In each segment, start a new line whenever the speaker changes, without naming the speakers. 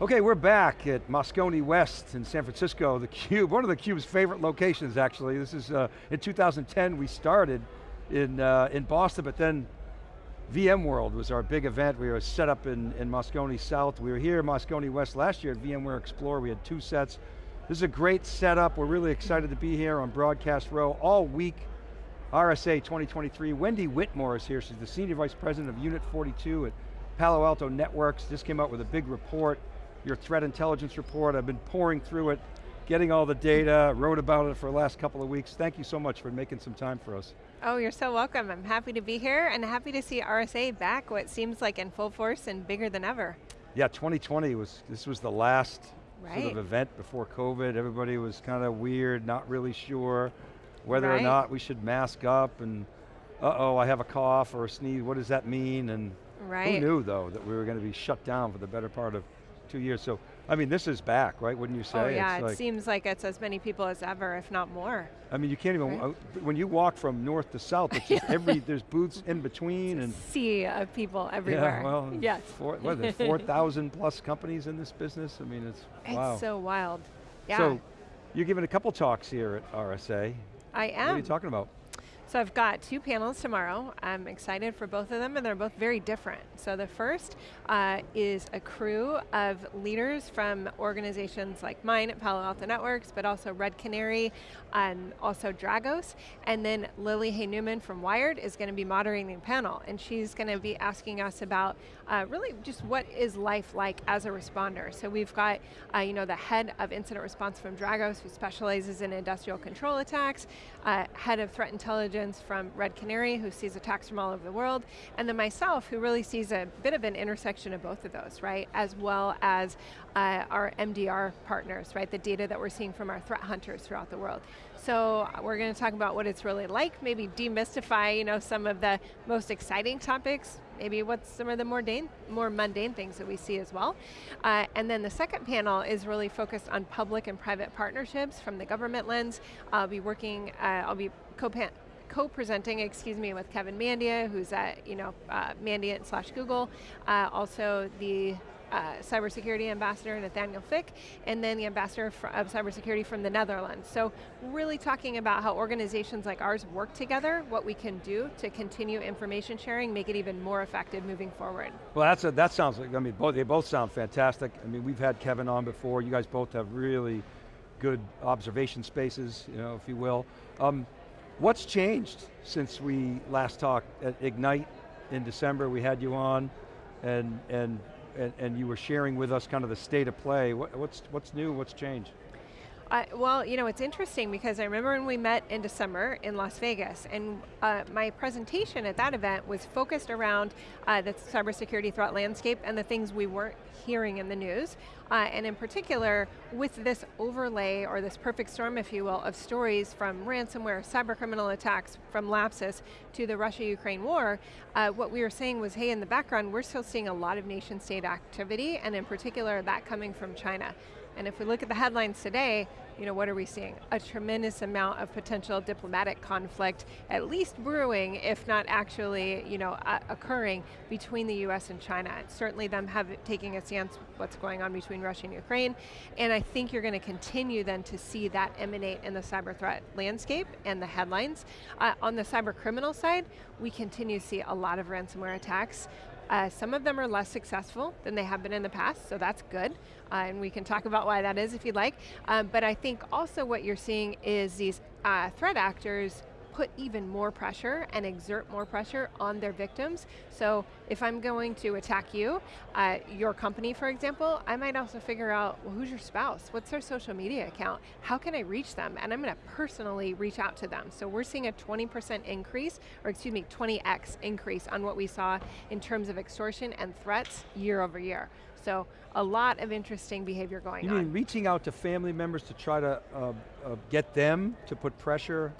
Okay, we're back at Moscone West in San Francisco, the Cube, one of the Cube's favorite locations actually. This is, uh, in 2010 we started in, uh, in Boston, but then VMworld was our big event. We were set up in, in Moscone South. We were here in Moscone West last year at VMware Explore. We had two sets. This is a great setup. We're really excited to be here on Broadcast Row all week. RSA 2023. Wendy Whitmore is here. She's the Senior Vice President of Unit 42 at Palo Alto Networks. Just came out with a big report your threat intelligence report. I've been pouring through it, getting all the data, wrote about it for the last couple of weeks. Thank you so much for making some time for us.
Oh, you're so welcome. I'm happy to be here and happy to see RSA back, what seems like in full force and bigger than ever.
Yeah, 2020 was, this was the last right. sort of event before COVID. Everybody was kind of weird, not really sure whether right. or not we should mask up and uh-oh, I have a cough or a sneeze, what does that mean? And right. who knew though that we were going to be shut down for the better part of two years. So, I mean, this is back, right? Wouldn't you oh, say?
Oh yeah, it's it like, seems like it's as many people as ever, if not more.
I mean, you can't even, right? Uh, when you walk from north to south, it's just every, there's booths in between. and
sea of people everywhere.
Yeah, well,
yes.
Four, what, there's 4,000 plus companies in this business? I mean, it's,
it's
wow.
It's so wild, yeah.
So, you're giving a couple talks here at RSA.
I am.
What are you talking about?
So I've got two panels tomorrow. I'm excited for both of them and they're both very different. So the first uh, is a crew of leaders from organizations like mine at Palo Alto Networks, but also Red Canary and also Dragos. And then Lily Hay Newman from Wired is going to be moderating the panel and she's going to be asking us about uh, really just what is life like as a responder. So we've got uh, you know, the head of incident response from Dragos who specializes in industrial control attacks, uh, head of threat intelligence from Red Canary, who sees attacks from all over the world, and then myself, who really sees a bit of an intersection of both of those, right? As well as uh, our MDR partners, right? The data that we're seeing from our threat hunters throughout the world. So uh, we're going to talk about what it's really like, maybe demystify you know, some of the most exciting topics, maybe what's some of the more, more mundane things that we see as well. Uh, and then the second panel is really focused on public and private partnerships from the government lens. I'll be working, uh, I'll be co co-presenting, excuse me, with Kevin Mandia, who's at, you know, uh, Mandiant slash Google, uh, also the uh, cybersecurity ambassador Nathaniel Fick, and then the ambassador of cybersecurity from the Netherlands. So really talking about how organizations like ours work together, what we can do to continue information sharing, make it even more effective moving forward.
Well that's a, that sounds like, I mean, both, they both sound fantastic. I mean, we've had Kevin on before, you guys both have really good observation spaces, you know, if you will. Um, What's changed since we last talked at Ignite in December? We had you on and, and, and, and you were sharing with us kind of the state of play. What, what's, what's new, what's changed?
Uh, well, you know, it's interesting because I remember when we met in December in Las Vegas, and uh, my presentation at that event was focused around uh, the cybersecurity threat landscape and the things we weren't hearing in the news. Uh, and in particular, with this overlay, or this perfect storm, if you will, of stories from ransomware, cyber criminal attacks, from Lapsus to the Russia-Ukraine war, uh, what we were saying was, hey, in the background, we're still seeing a lot of nation state activity, and in particular, that coming from China. And if we look at the headlines today, you know, what are we seeing? A tremendous amount of potential diplomatic conflict, at least brewing, if not actually, you know, uh, occurring between the US and China. Certainly them have taking a stance what's going on between Russia and Ukraine, and I think you're going to continue then to see that emanate in the cyber threat landscape and the headlines. Uh, on the cyber criminal side, we continue to see a lot of ransomware attacks. Uh, some of them are less successful than they have been in the past, so that's good. Uh, and we can talk about why that is if you'd like. Um, but I think also what you're seeing is these uh, threat actors put even more pressure and exert more pressure on their victims. So if I'm going to attack you, uh, your company for example, I might also figure out, well who's your spouse? What's their social media account? How can I reach them? And I'm going to personally reach out to them. So we're seeing a 20% increase, or excuse me, 20x increase on what we saw in terms of extortion and threats year over year. So a lot of interesting behavior going
you
on.
You mean reaching out to family members to try to uh, uh, get them to put pressure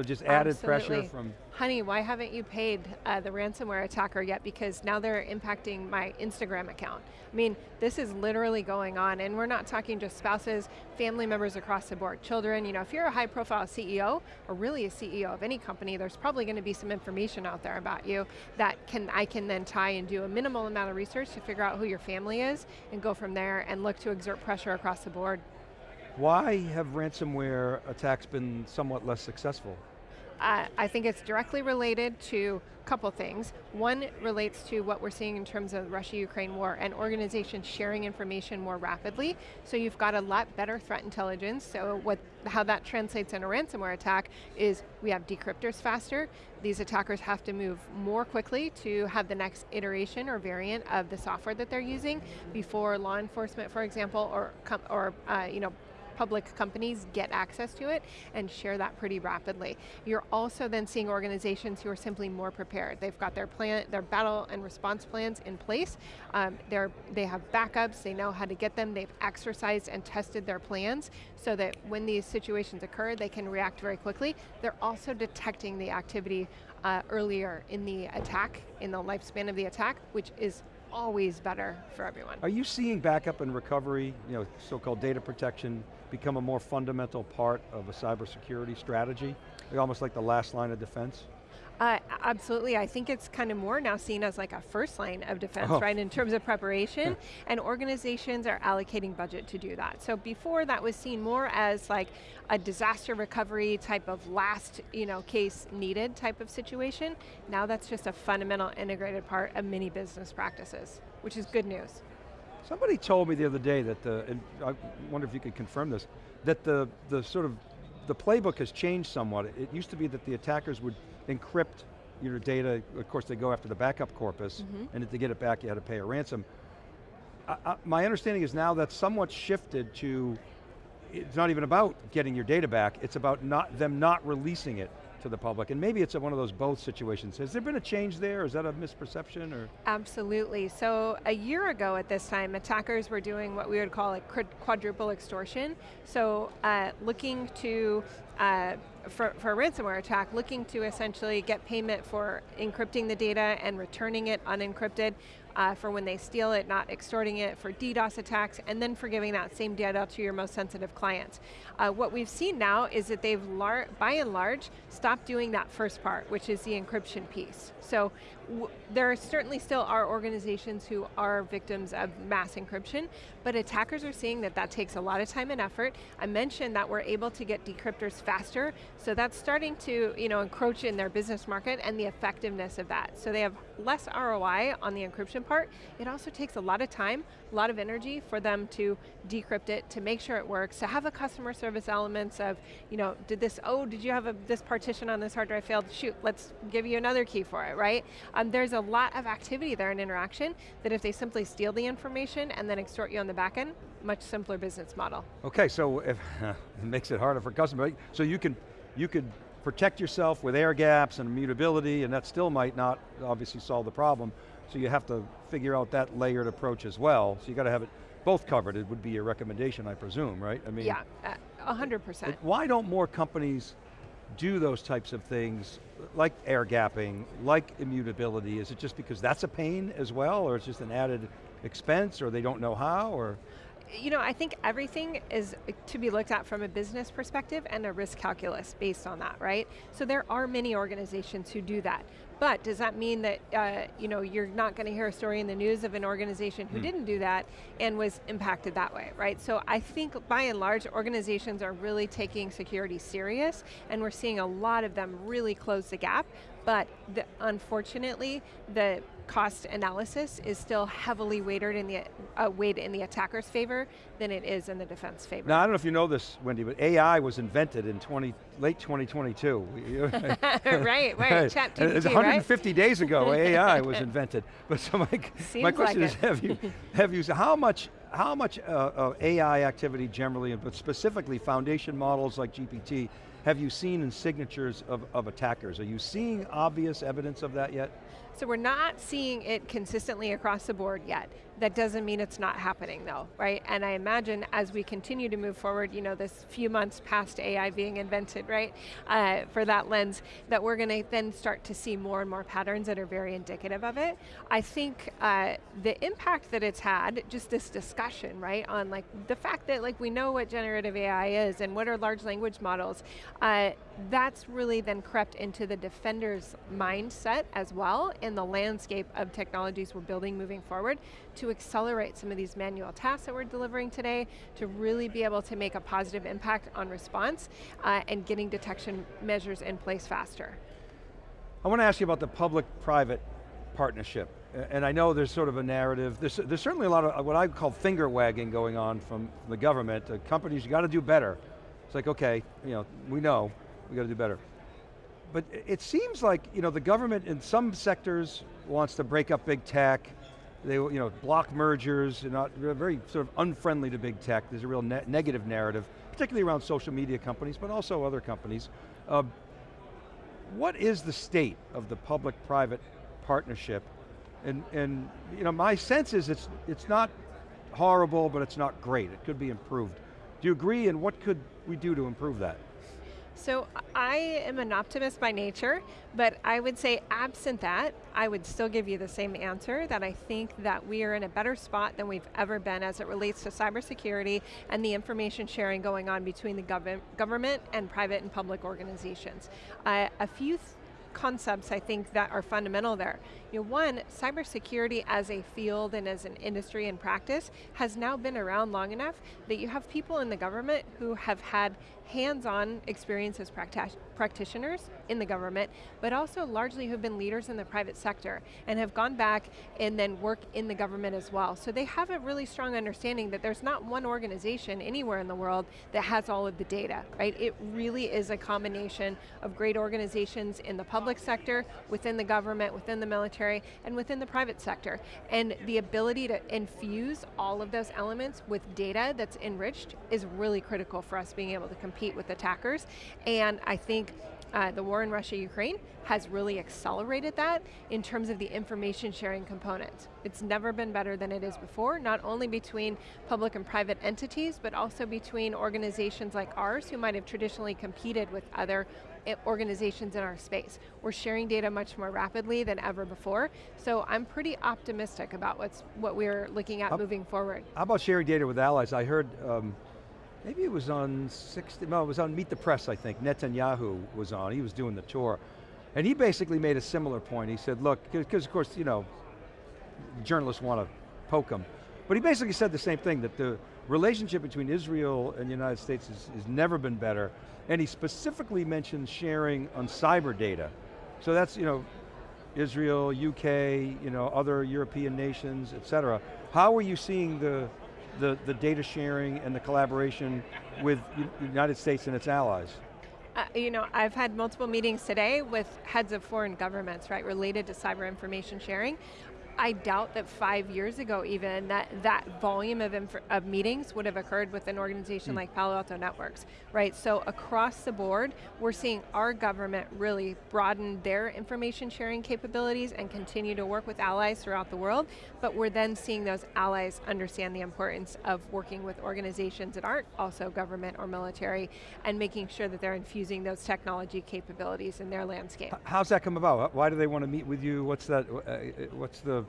So just added
Absolutely.
pressure from,
Honey, why haven't you paid uh, the ransomware attacker yet? Because now they're impacting my Instagram account. I mean, this is literally going on, and we're not talking just spouses, family members across the board, children. You know, if you're a high profile CEO, or really a CEO of any company, there's probably going to be some information out there about you that can I can then tie and do a minimal amount of research to figure out who your family is, and go from there and look to exert pressure across the board.
why have ransomware attacks been somewhat less successful?
I think it's directly related to a couple things. One relates to what we're seeing in terms of Russia-Ukraine war and organizations sharing information more rapidly. So you've got a lot better threat intelligence. So what, how that translates in a ransomware attack is we have decryptors faster. These attackers have to move more quickly to have the next iteration or variant of the software that they're using before law enforcement, for example, or, or uh, you know, public companies get access to it and share that pretty rapidly. You're also then seeing organizations who are simply more prepared. They've got their plan, their battle and response plans in place. Um, they're, they have backups, they know how to get them, they've exercised and tested their plans so that when these situations occur, they can react very quickly. They're also detecting the activity uh, earlier in the attack, in the lifespan of the attack, which is always better for everyone.
Are you seeing backup and recovery, you know, so-called data protection, become a more fundamental part of a cybersecurity strategy? Almost like the last line of defense?
Uh, absolutely, I think it's kind of more now seen as like a first line of defense,
oh.
right, in terms of preparation, and organizations are allocating budget to do that. So before that was seen more as like a disaster recovery type of last you know, case needed type of situation. Now that's just a fundamental integrated part of many business practices, which is good news.
Somebody told me the other day that the, and I wonder if you could confirm this, that the, the sort of, the playbook has changed somewhat. It used to be that the attackers would encrypt your data, of course they go after the backup corpus, mm -hmm. and to get it back you had to pay a ransom. I, I, my understanding is now that's somewhat shifted to, it's not even about getting your data back, it's about not them not releasing it to the public, and maybe it's one of those both situations. Has there been a change there, is that a misperception, or?
Absolutely, so a year ago at this time, attackers were doing what we would call a quadruple extortion. So uh, looking to, uh, for, for a ransomware attack, looking to essentially get payment for encrypting the data and returning it unencrypted, uh, for when they steal it, not extorting it, for DDoS attacks, and then for giving that same data to your most sensitive clients. Uh, what we've seen now is that they've, by and large, stopped doing that first part, which is the encryption piece. So there certainly still are organizations who are victims of mass encryption, but attackers are seeing that that takes a lot of time and effort. I mentioned that we're able to get decryptors faster, so that's starting to you know, encroach in their business market and the effectiveness of that. So they have less ROI on the encryption part. It also takes a lot of time, a lot of energy for them to decrypt it, to make sure it works, to have a customer service elements of, you know, did this, oh, did you have a, this partition on this hard drive failed? Shoot, let's give you another key for it, right? Um, there's a lot of activity there and interaction that if they simply steal the information and then extort you on the back end, much simpler business model.
Okay, so if, it makes it harder for customers. So you can, you could protect yourself with air gaps and immutability and that still might not obviously solve the problem. So you have to figure out that layered approach as well. So you got to have it both covered. It would be your recommendation, I presume, right? I
mean, yeah, uh, a hundred percent.
Why don't more companies do those types of things, like air gapping, like immutability? Is it just because that's a pain as well, or it's just an added expense, or they don't know how, or?
You know, I think everything is to be looked at from a business perspective and a risk calculus based on that, right? So there are many organizations who do that. But does that mean that uh, you know, you're not going to hear a story in the news of an organization who mm. didn't do that and was impacted that way, right? So I think by and large, organizations are really taking security serious and we're seeing a lot of them really close the gap, but the, unfortunately, the cost analysis is still heavily weighted in the uh, weighted in the attacker's favor than it is in the defense favor.
Now I don't know if you know this, Wendy, but AI was invented in 20, late 2022.
right, right, ChatGPT,
150
right?
days ago, AI was invented. But so my, my question
like
is, have you, have you, how much, how much uh, AI activity generally, but specifically foundation models like GPT, have you seen in signatures of, of attackers? Are you seeing obvious evidence of that yet?
So we're not seeing it consistently across the board yet. That doesn't mean it's not happening though, right? And I imagine as we continue to move forward, you know, this few months past AI being invented, right, uh, for that lens, that we're going to then start to see more and more patterns that are very indicative of it. I think uh, the impact that it's had, just this discussion, right, on like the fact that like we know what generative AI is and what are large language models, uh, that's really then crept into the defender's mindset as well in the landscape of technologies we're building moving forward to accelerate some of these manual tasks that we're delivering today to really be able to make a positive impact on response uh, and getting detection measures in place faster.
I want to ask you about the public-private partnership. And I know there's sort of a narrative, there's, there's certainly a lot of what I call finger wagging going on from the government. Uh, companies, you got to do better. It's like, okay, you know, we know, we got to do better. But it seems like, you know, the government in some sectors wants to break up big tech, they you know, block mergers, they're not, very sort of unfriendly to big tech. There's a real ne negative narrative, particularly around social media companies, but also other companies. Uh, what is the state of the public-private partnership? And, and you know, my sense is it's, it's not horrible, but it's not great. It could be improved. Do you agree, and what could we do to improve that?
So I am an optimist by nature, but I would say absent that, I would still give you the same answer, that I think that we are in a better spot than we've ever been as it relates to cybersecurity and the information sharing going on between the gov government and private and public organizations. Uh, a few concepts I think that are fundamental there. You know, one, cybersecurity as a field and as an industry and practice has now been around long enough that you have people in the government who have had hands-on experience as practitioners in the government, but also largely who've been leaders in the private sector and have gone back and then work in the government as well. So they have a really strong understanding that there's not one organization anywhere in the world that has all of the data, right? It really is a combination of great organizations in the public sector, within the government, within the military, and within the private sector. And the ability to infuse all of those elements with data that's enriched is really critical for us being able to compete compete with attackers. And I think uh, the war in Russia-Ukraine has really accelerated that in terms of the information sharing components. It's never been better than it is before, not only between public and private entities, but also between organizations like ours who might have traditionally competed with other eh, organizations in our space. We're sharing data much more rapidly than ever before, so I'm pretty optimistic about what's what we're looking at how, moving forward.
How about sharing data with allies? I heard um, maybe it was on 60, no, it was on Meet the Press, I think. Netanyahu was on, he was doing the tour. And he basically made a similar point. He said, look, because of course, you know, journalists want to poke him. But he basically said the same thing, that the relationship between Israel and the United States has, never been better. And he specifically mentioned sharing on cyber data. So that's, you know, Israel, UK, you know, other European nations, et cetera. How are you seeing the, the, the data sharing and the collaboration with the United States and its allies?
Uh, you know, I've had multiple meetings today with heads of foreign governments, right, related to cyber information sharing. I doubt that five years ago even, that that volume of, of meetings would have occurred with an organization mm. like Palo Alto Networks, right? So across the board, we're seeing our government really broaden their information sharing capabilities and continue to work with allies throughout the world, but we're then seeing those allies understand the importance of working with organizations that aren't also government or military and making sure that they're infusing those technology capabilities in their landscape.
How's that come about? Why do they want to meet with you? What's that, uh, what's the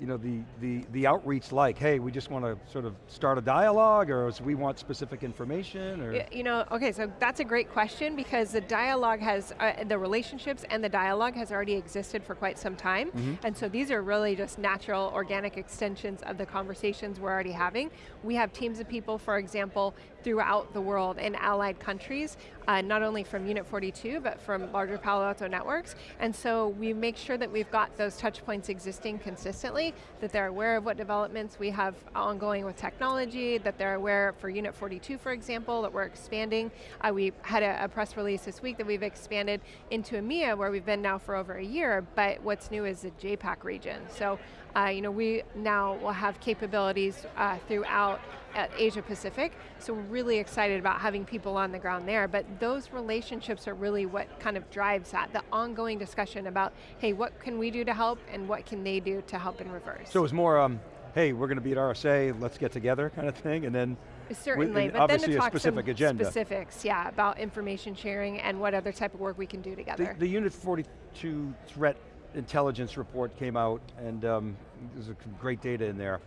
you know, the, the, the outreach like? Hey, we just want to sort of start a dialogue or we want specific information? Or?
You know, okay, so that's a great question because the dialogue has, uh, the relationships and the dialogue has already existed for quite some time. Mm -hmm. And so these are really just natural, organic extensions of the conversations we're already having. We have teams of people, for example, throughout the world in allied countries, uh, not only from Unit 42, but from larger Palo Alto networks. And so we make sure that we've got those touch points existing consistently that they're aware of what developments we have ongoing with technology, that they're aware for Unit 42, for example, that we're expanding. Uh, we had a, a, press release this week that we've expanded into EMEA, where we've been now for over a year, but what's new is the JAPAC region. So, uh, you know, we now will have capabilities uh, throughout uh, Asia Pacific, so we're really excited about having people on the ground there, but those relationships are really what kind of drives that, the ongoing discussion about, hey, what can we do to help, and what can they do to help in reverse?
So it was more, um, hey, we're going to be at RSA, let's get together kind of thing, and then
Certainly,
and
but then to talk
specific
some
agenda.
specifics, yeah, about information sharing and what other type of work we can do together.
The, the Unit 42 threat intelligence report came out, and um, there's great data in there.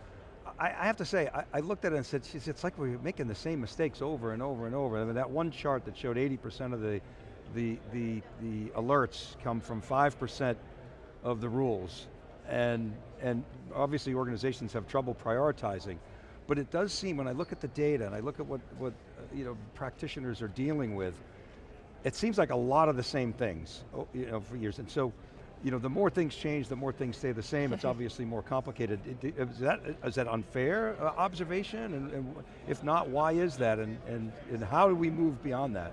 I, I have to say, I, I, looked at it and said, "Geez, it's like we're making the same mistakes over and over and over. I mean, that one chart that showed 80% of the, the, the, the alerts come from 5% of the rules, and, and obviously organizations have trouble prioritizing. But it does seem, when I look at the data and I look at what, what uh, you know, practitioners are dealing with, it seems like a lot of the same things oh, you know, for years. And so, you know, the more things change, the more things stay the same. It's obviously more complicated. Is that, is that unfair uh, observation? And, and, if not, why is that? And, and, and how do we move beyond that?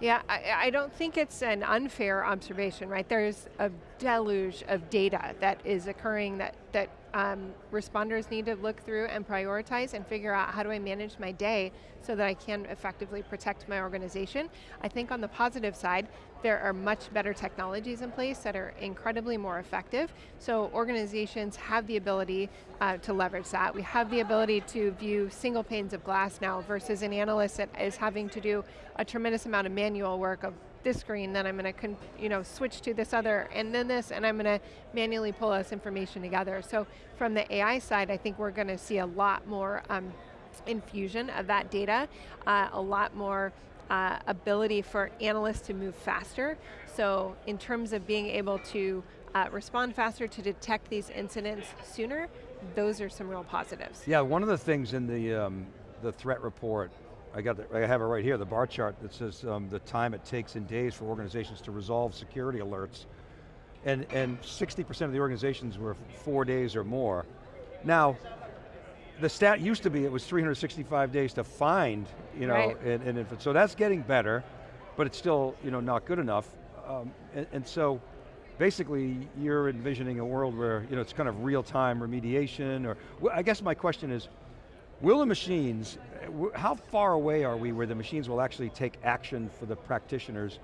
Yeah, I, I, don't think it's an unfair observation, right? There's a deluge of data that is occurring that, that um, responders need to look through and prioritize and figure out how do I manage my day so that I can effectively protect my organization. I think on the positive side, there are much better technologies in place that are incredibly more effective. So organizations have the ability uh, to leverage that. We have the ability to view single panes of glass now versus an analyst that is having to do a tremendous amount of manual work of this screen, then I'm going to you know, switch to this other, and then this, and I'm going to manually pull this information together. So from the AI side, I think we're going to see a lot more um, infusion of that data, uh, a lot more uh, ability for analysts to move faster. So in terms of being able to uh, respond faster to detect these incidents sooner, those are some real positives.
Yeah, one of the things in the, um, the threat report I got the, I have it right here, the bar chart that says um, the time it takes in days for organizations to resolve security alerts. And 60% of the organizations were four days or more. Now, the stat used to be it was 365 days to find, you know,
right.
and, and so that's getting better, but it's still, you know, not good enough. Um, and, and so, basically you're envisioning a world where you know, it's kind of real-time remediation, or, well, I guess my question is, Will the machines, how far away are we where the machines will actually take action for the practitioners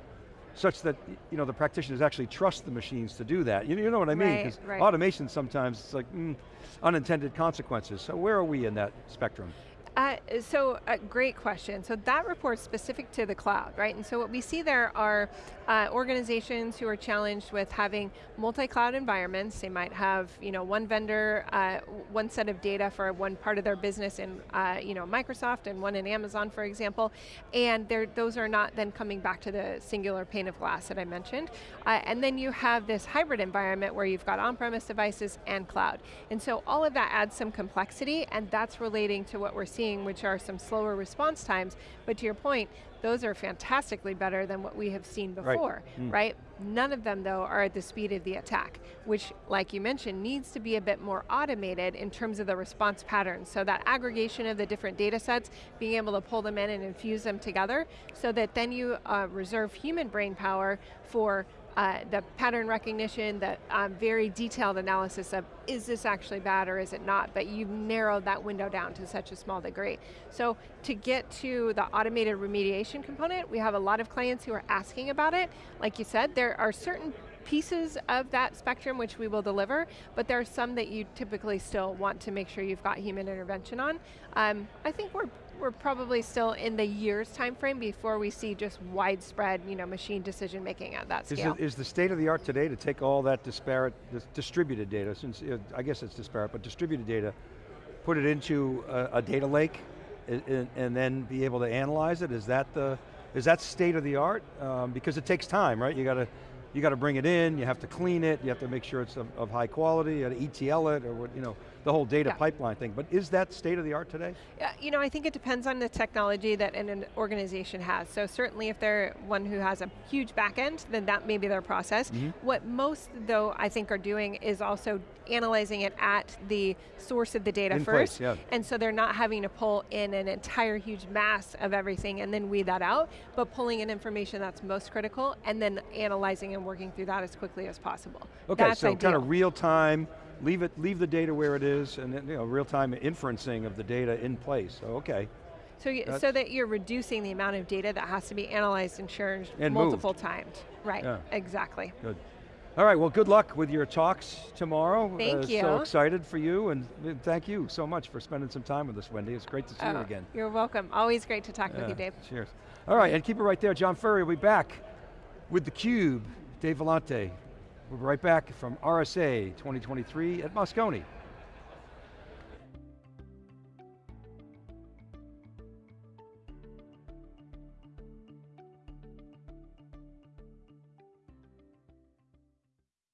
such that you know, the practitioners actually trust the machines to do that. You, you know what I mean?
Because right, right.
automation sometimes, it's like, mm, unintended consequences. So where are we in that spectrum?
Uh, so, a great question. So that report's specific to the cloud, right? And so what we see there are uh, organizations who are challenged with having multi-cloud environments. They might have, you know, one vendor, uh, one set of data for one part of their business in, uh, you know, Microsoft and one in Amazon, for example. And those are not then coming back to the singular pane of glass that I mentioned. Uh, and then you have this hybrid environment where you've got on-premise devices and cloud. And so all of that adds some complexity, and that's relating to what we're seeing seeing, which are some slower response times, but to your point, those are fantastically better than what we have seen before, right? Mm. right? None of them, though, are at the speed of the attack, which, like you mentioned, needs to be a bit more automated in terms of the response patterns. So that aggregation of the different data sets, being able to pull them in and infuse them together, so that then you uh, reserve human brain power for uh, the pattern recognition, the um, very detailed analysis of is this actually bad or is it not, but you've narrowed that window down to such a small degree. So to get to the automated remediation component, we have a lot of clients who are asking about it. Like you said, there are certain pieces of that spectrum which we will deliver, but there are some that you typically still want to make sure you've got human intervention on. Um, I think we're we're probably still in the years time frame before we see just widespread you know, machine decision making at that scale.
Is, it, is the state of the art today to take all that disparate, distributed data, since I guess it's disparate, but distributed data, put it into a, a data lake, and, and, then be able to analyze it? Is that the, is that state of the art? Um, because it takes time, right? You got to you got to bring it in, you have to clean it, you have to make sure it's of, of high quality, you got to ETL it, or what, you know, the whole data yeah. pipeline thing. But is that state of the art today?
Yeah, you know, I think it depends on the technology that an organization has. So certainly if they're one who has a huge back end, then that may be their process. Mm -hmm. What most, though, I think are doing is also analyzing it at the source of the data
in
first.
Place, yeah.
And so they're not having to pull in an entire huge mass of everything and then weed that out, but pulling in information that's most critical and then analyzing and working through that as quickly as possible.
Okay,
that's
so
ideal.
kind of real time, leave it, leave the data where it is, and then, you know, real-time inferencing of the data in place, so okay.
So, you, so that you're reducing the amount of data that has to be analyzed and shared
And
multiple times. Right,
Yeah.
exactly.
Good. All right, well good luck with your talks tomorrow.
Thank
Uh, So excited for you and uh, thank you so much for spending some time with us, Wendy. It's great to see you
Oh,
again.
You're welcome. Always great to talk with you, Dave.
Cheers. All right, and keep it right there. John Furrier will be back with theCUBE. Dave Vellante. We'll be right back from RSA 2023 at Moscone.